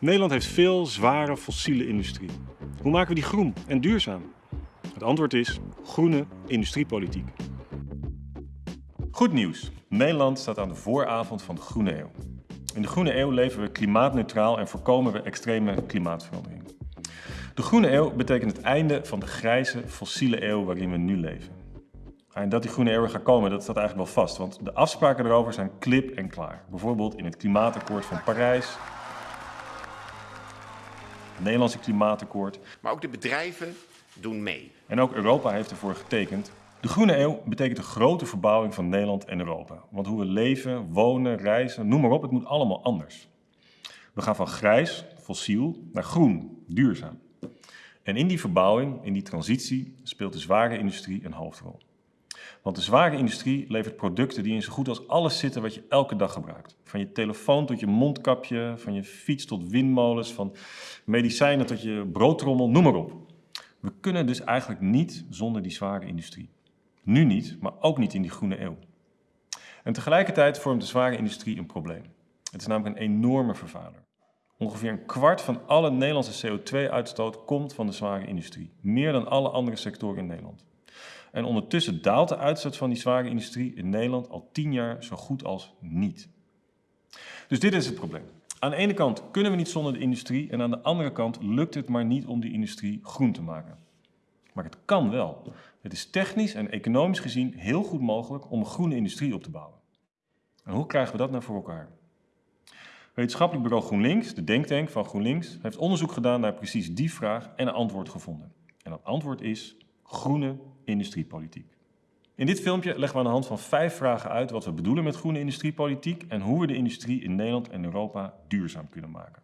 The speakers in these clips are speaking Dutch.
Nederland heeft veel zware fossiele industrie. Hoe maken we die groen en duurzaam? Het antwoord is groene industriepolitiek. Goed nieuws. Nederland staat aan de vooravond van de Groene Eeuw. In de Groene Eeuw leven we klimaatneutraal en voorkomen we extreme klimaatverandering. De Groene Eeuw betekent het einde van de grijze fossiele eeuw waarin we nu leven. En dat die Groene Eeuw gaat komen, dat staat eigenlijk wel vast, want de afspraken erover zijn klip en klaar. Bijvoorbeeld in het klimaatakkoord van Parijs, het Nederlandse klimaatakkoord. Maar ook de bedrijven doen mee. En ook Europa heeft ervoor getekend. De Groene Eeuw betekent een grote verbouwing van Nederland en Europa. Want hoe we leven, wonen, reizen, noem maar op, het moet allemaal anders. We gaan van grijs, fossiel, naar groen, duurzaam. En in die verbouwing, in die transitie, speelt de zware industrie een hoofdrol. Want de zware industrie levert producten die in zo goed als alles zitten wat je elke dag gebruikt. Van je telefoon tot je mondkapje, van je fiets tot windmolens, van medicijnen tot je broodtrommel, noem maar op. We kunnen dus eigenlijk niet zonder die zware industrie. Nu niet, maar ook niet in die groene eeuw. En tegelijkertijd vormt de zware industrie een probleem. Het is namelijk een enorme vervuiler. Ongeveer een kwart van alle Nederlandse CO2-uitstoot komt van de zware industrie. Meer dan alle andere sectoren in Nederland. En ondertussen daalt de uitstoot van die zware industrie in Nederland al tien jaar zo goed als niet. Dus dit is het probleem. Aan de ene kant kunnen we niet zonder de industrie en aan de andere kant lukt het maar niet om die industrie groen te maken. Maar het kan wel. Het is technisch en economisch gezien heel goed mogelijk om een groene industrie op te bouwen. En hoe krijgen we dat nou voor elkaar? Wetenschappelijk bureau GroenLinks, de denktank van GroenLinks, heeft onderzoek gedaan naar precies die vraag en een antwoord gevonden. En dat antwoord is groene industriepolitiek. In dit filmpje leggen we aan de hand van vijf vragen uit wat we bedoelen met groene industriepolitiek en hoe we de industrie in Nederland en Europa duurzaam kunnen maken.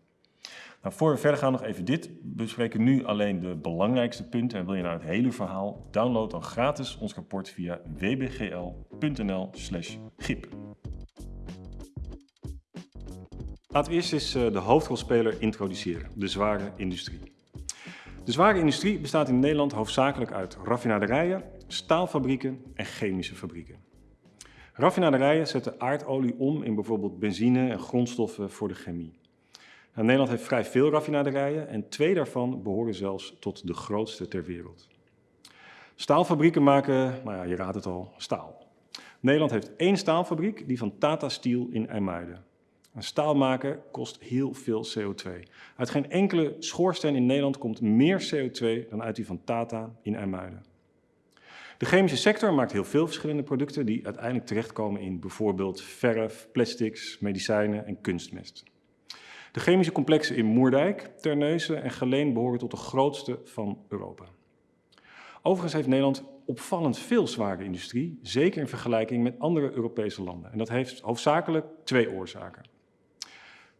Nou, voor we verder gaan nog even dit. We bespreken nu alleen de belangrijkste punten. En wil je nou het hele verhaal, download dan gratis ons rapport via wbgl.nl gip. Laten we eerst eens eh, de hoofdrolspeler introduceren, de zware industrie. De zware industrie bestaat in Nederland hoofdzakelijk uit raffinaderijen, staalfabrieken en chemische fabrieken. Raffinaderijen zetten aardolie om in bijvoorbeeld benzine en grondstoffen voor de chemie. Nou, Nederland heeft vrij veel raffinaderijen en twee daarvan behoren zelfs tot de grootste ter wereld. Staalfabrieken maken, nou ja, je raadt het al, staal. Nederland heeft één staalfabriek, die van Tata Steel in IJmuiden. Een staal maken kost heel veel CO2. Uit geen enkele schoorsteen in Nederland komt meer CO2 dan uit die van Tata in IJmuiden. De chemische sector maakt heel veel verschillende producten die uiteindelijk terechtkomen in bijvoorbeeld verf, plastics, medicijnen en kunstmest. De chemische complexen in Moerdijk, Terneuzen en Geleen behoren tot de grootste van Europa. Overigens heeft Nederland opvallend veel zware industrie, zeker in vergelijking met andere Europese landen. En dat heeft hoofdzakelijk twee oorzaken.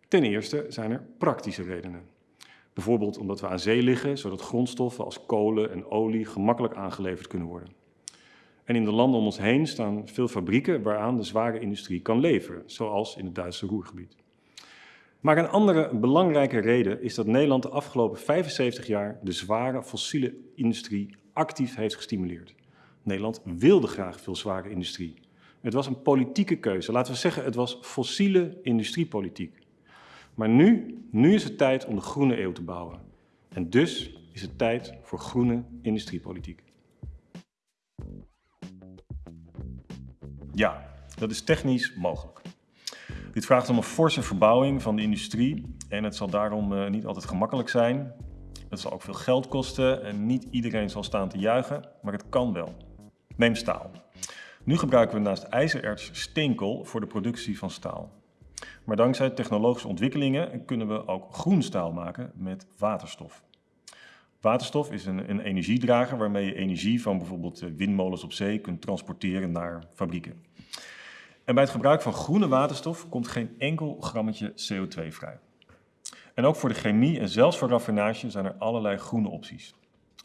Ten eerste zijn er praktische redenen. Bijvoorbeeld omdat we aan zee liggen, zodat grondstoffen als kolen en olie gemakkelijk aangeleverd kunnen worden. En in de landen om ons heen staan veel fabrieken waaraan de zware industrie kan leveren, zoals in het Duitse Roergebied. Maar een andere belangrijke reden is dat Nederland de afgelopen 75 jaar de zware fossiele industrie actief heeft gestimuleerd. Nederland wilde graag veel zware industrie. Het was een politieke keuze. Laten we zeggen, het was fossiele industriepolitiek. Maar nu, nu is het tijd om de groene eeuw te bouwen. En dus is het tijd voor groene industriepolitiek. Ja, dat is technisch mogelijk. Dit vraagt om een forse verbouwing van de industrie en het zal daarom uh, niet altijd gemakkelijk zijn. Het zal ook veel geld kosten en niet iedereen zal staan te juichen, maar het kan wel. Neem staal. Nu gebruiken we naast ijzererts steenkool voor de productie van staal. Maar dankzij technologische ontwikkelingen kunnen we ook groen staal maken met waterstof. Waterstof is een, een energiedrager waarmee je energie van bijvoorbeeld eh, windmolens op zee kunt transporteren naar fabrieken. En bij het gebruik van groene waterstof komt geen enkel grammetje CO2 vrij. En ook voor de chemie en zelfs voor raffinage zijn er allerlei groene opties.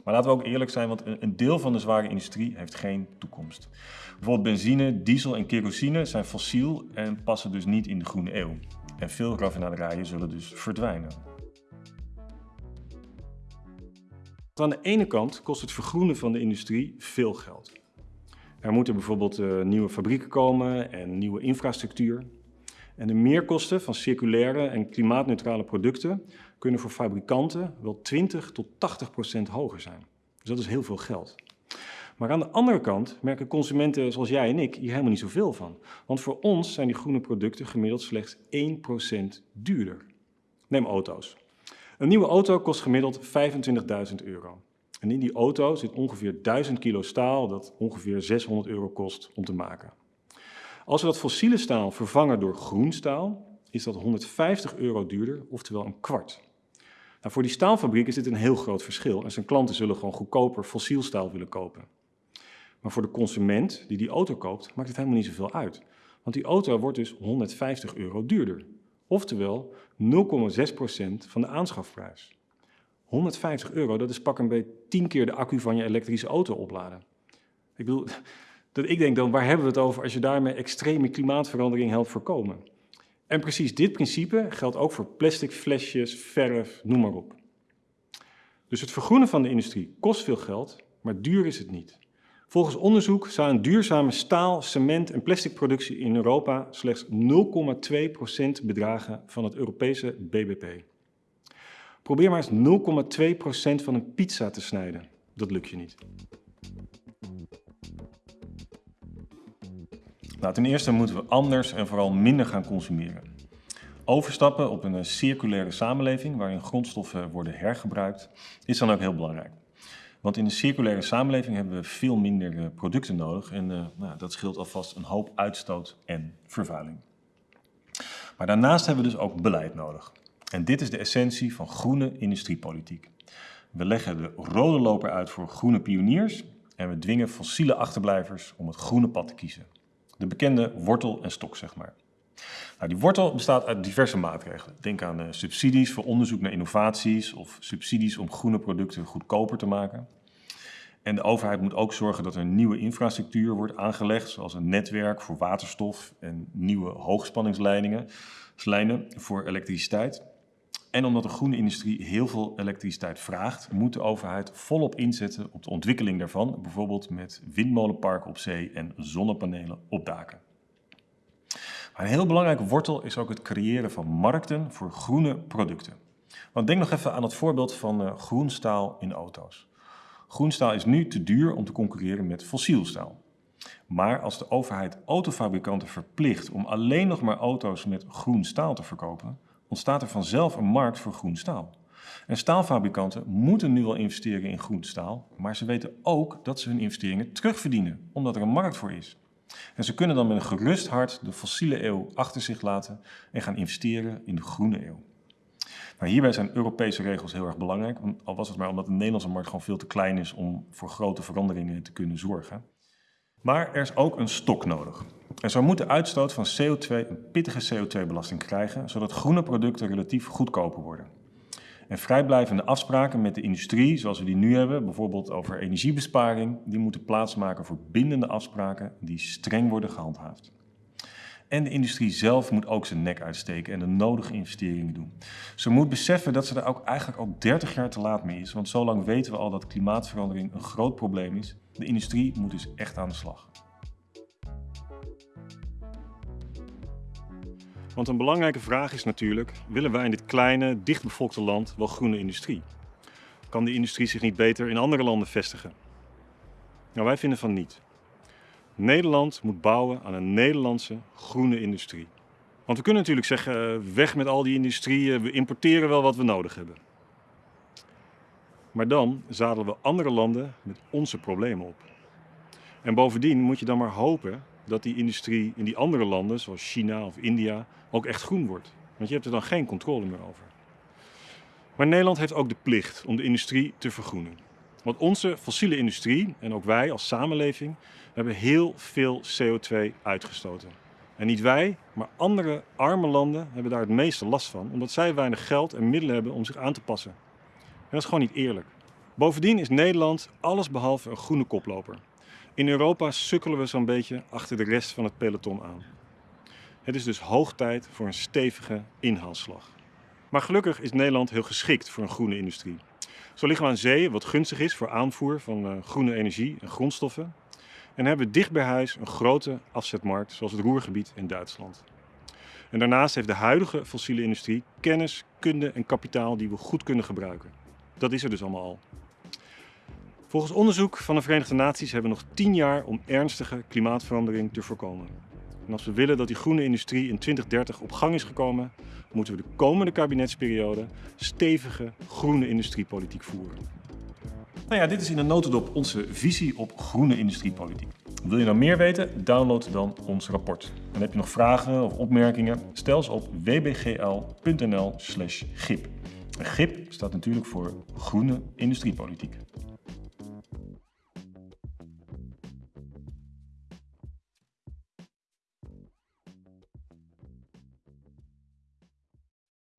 Maar laten we ook eerlijk zijn, want een deel van de zware industrie heeft geen toekomst. Bijvoorbeeld benzine, diesel en kerosine zijn fossiel en passen dus niet in de groene eeuw. En veel raffinaderijen zullen dus verdwijnen. Aan de ene kant kost het vergroenen van de industrie veel geld. Er moeten bijvoorbeeld uh, nieuwe fabrieken komen en nieuwe infrastructuur. En de meerkosten van circulaire en klimaatneutrale producten kunnen voor fabrikanten wel 20 tot 80 procent hoger zijn. Dus dat is heel veel geld. Maar aan de andere kant merken consumenten zoals jij en ik hier helemaal niet zoveel van. Want voor ons zijn die groene producten gemiddeld slechts 1% duurder. Neem auto's. Een nieuwe auto kost gemiddeld 25.000 euro. En in die auto zit ongeveer 1000 kilo staal dat ongeveer 600 euro kost om te maken. Als we dat fossiele staal vervangen door groen staal, is dat 150 euro duurder, oftewel een kwart. Nou, voor die staalfabriek is dit een heel groot verschil en zijn klanten zullen gewoon goedkoper fossiel staal willen kopen. Maar voor de consument die die auto koopt, maakt het helemaal niet zoveel uit. Want die auto wordt dus 150 euro duurder. Oftewel 0,6% van de aanschafprijs. 150 euro, dat is pak een beetje 10 keer de accu van je elektrische auto opladen. Ik bedoel, dat ik denk dan, waar hebben we het over als je daarmee extreme klimaatverandering helpt voorkomen? En precies dit principe geldt ook voor plastic flesjes, verf, noem maar op. Dus het vergroenen van de industrie kost veel geld, maar duur is het niet. Volgens onderzoek zou een duurzame staal, cement en plasticproductie in Europa slechts 0,2% bedragen van het Europese BBP. Probeer maar eens 0,2% van een pizza te snijden. Dat lukt je niet. Nou, ten eerste moeten we anders en vooral minder gaan consumeren. Overstappen op een circulaire samenleving waarin grondstoffen worden hergebruikt is dan ook heel belangrijk. Want in een circulaire samenleving hebben we veel minder eh, producten nodig en nou, dat scheelt alvast een hoop uitstoot en vervuiling. Maar daarnaast hebben we dus ook beleid nodig. En dit is de essentie van groene industriepolitiek. We leggen de rode loper uit voor groene pioniers en we dwingen fossiele achterblijvers om het groene pad te kiezen. De bekende wortel en stok, zeg maar. Nou, die wortel bestaat uit diverse maatregelen. Denk aan uh, subsidies voor onderzoek naar innovaties of subsidies om groene producten goedkoper te maken. En de overheid moet ook zorgen dat er nieuwe infrastructuur wordt aangelegd, zoals een netwerk voor waterstof en nieuwe hoogspanningsleidingen lijnen voor elektriciteit. En omdat de groene industrie heel veel elektriciteit vraagt, moet de overheid volop inzetten op de ontwikkeling daarvan, bijvoorbeeld met windmolenparken op zee en zonnepanelen op daken. Maar een heel belangrijke wortel is ook het creëren van markten voor groene producten. Want denk nog even aan het voorbeeld van uh, groenstaal in auto's. Groenstaal is nu te duur om te concurreren met fossiel staal. Maar als de overheid autofabrikanten verplicht om alleen nog maar auto's met groen staal te verkopen, ontstaat er vanzelf een markt voor groen staal. En staalfabrikanten moeten nu wel investeren in groen staal, maar ze weten ook dat ze hun investeringen terugverdienen, omdat er een markt voor is. En ze kunnen dan met een gerust hart de fossiele eeuw achter zich laten en gaan investeren in de groene eeuw. Maar hierbij zijn Europese regels heel erg belangrijk, al was het maar omdat de Nederlandse markt gewoon veel te klein is om voor grote veranderingen te kunnen zorgen. Maar er is ook een stok nodig. Zo moet de uitstoot van CO2 een pittige CO2-belasting krijgen, zodat groene producten relatief goedkoper worden. En vrijblijvende afspraken met de industrie, zoals we die nu hebben, bijvoorbeeld over energiebesparing, die moeten plaatsmaken voor bindende afspraken die streng worden gehandhaafd. En de industrie zelf moet ook zijn nek uitsteken en de nodige investeringen doen. Ze moet beseffen dat ze er ook eigenlijk al 30 jaar te laat mee is, want zo lang weten we al dat klimaatverandering een groot probleem is. De industrie moet dus echt aan de slag. Want een belangrijke vraag is natuurlijk, willen wij in dit kleine, dichtbevolkte land wel groene industrie? Kan die industrie zich niet beter in andere landen vestigen? Nou, wij vinden van niet. Nederland moet bouwen aan een Nederlandse groene industrie. Want we kunnen natuurlijk zeggen, eh, weg met al die industrieën, we importeren wel wat we nodig hebben. Maar dan zadelen we andere landen met onze problemen op. En bovendien moet je dan maar hopen dat die industrie in die andere landen, zoals China of India, ook echt groen wordt. Want je hebt er dan geen controle meer over. Maar Nederland heeft ook de plicht om de industrie te vergroenen. Want onze fossiele industrie, en ook wij als samenleving, hebben heel veel CO2 uitgestoten. En niet wij, maar andere arme landen hebben daar het meeste last van, omdat zij weinig geld en middelen hebben om zich aan te passen. En dat is gewoon niet eerlijk. Bovendien is Nederland allesbehalve een groene koploper. In Europa sukkelen we zo'n beetje achter de rest van het peloton aan. Het is dus hoog tijd voor een stevige inhaalslag. Maar gelukkig is Nederland heel geschikt voor een groene industrie. Zo liggen we aan zee, wat gunstig is voor aanvoer van uh, groene energie en grondstoffen. En hebben we dicht bij huis een grote afzetmarkt, zoals het Roergebied in Duitsland. En daarnaast heeft de huidige fossiele industrie kennis, kunde en kapitaal die we goed kunnen gebruiken. Dat is er dus allemaal al. Volgens onderzoek van de Verenigde Naties hebben we nog 10 jaar om ernstige klimaatverandering te voorkomen. En als we willen dat die groene industrie in 2030 op gang is gekomen, moeten we de komende kabinetsperiode stevige groene industriepolitiek voeren. Nou ja, dit is in een notendop onze visie op groene industriepolitiek. Wil je nou meer weten? Download dan ons rapport. En heb je nog vragen of opmerkingen? Stel ze op wbgl.nl/gip. GIP staat natuurlijk voor Groene Industriepolitiek.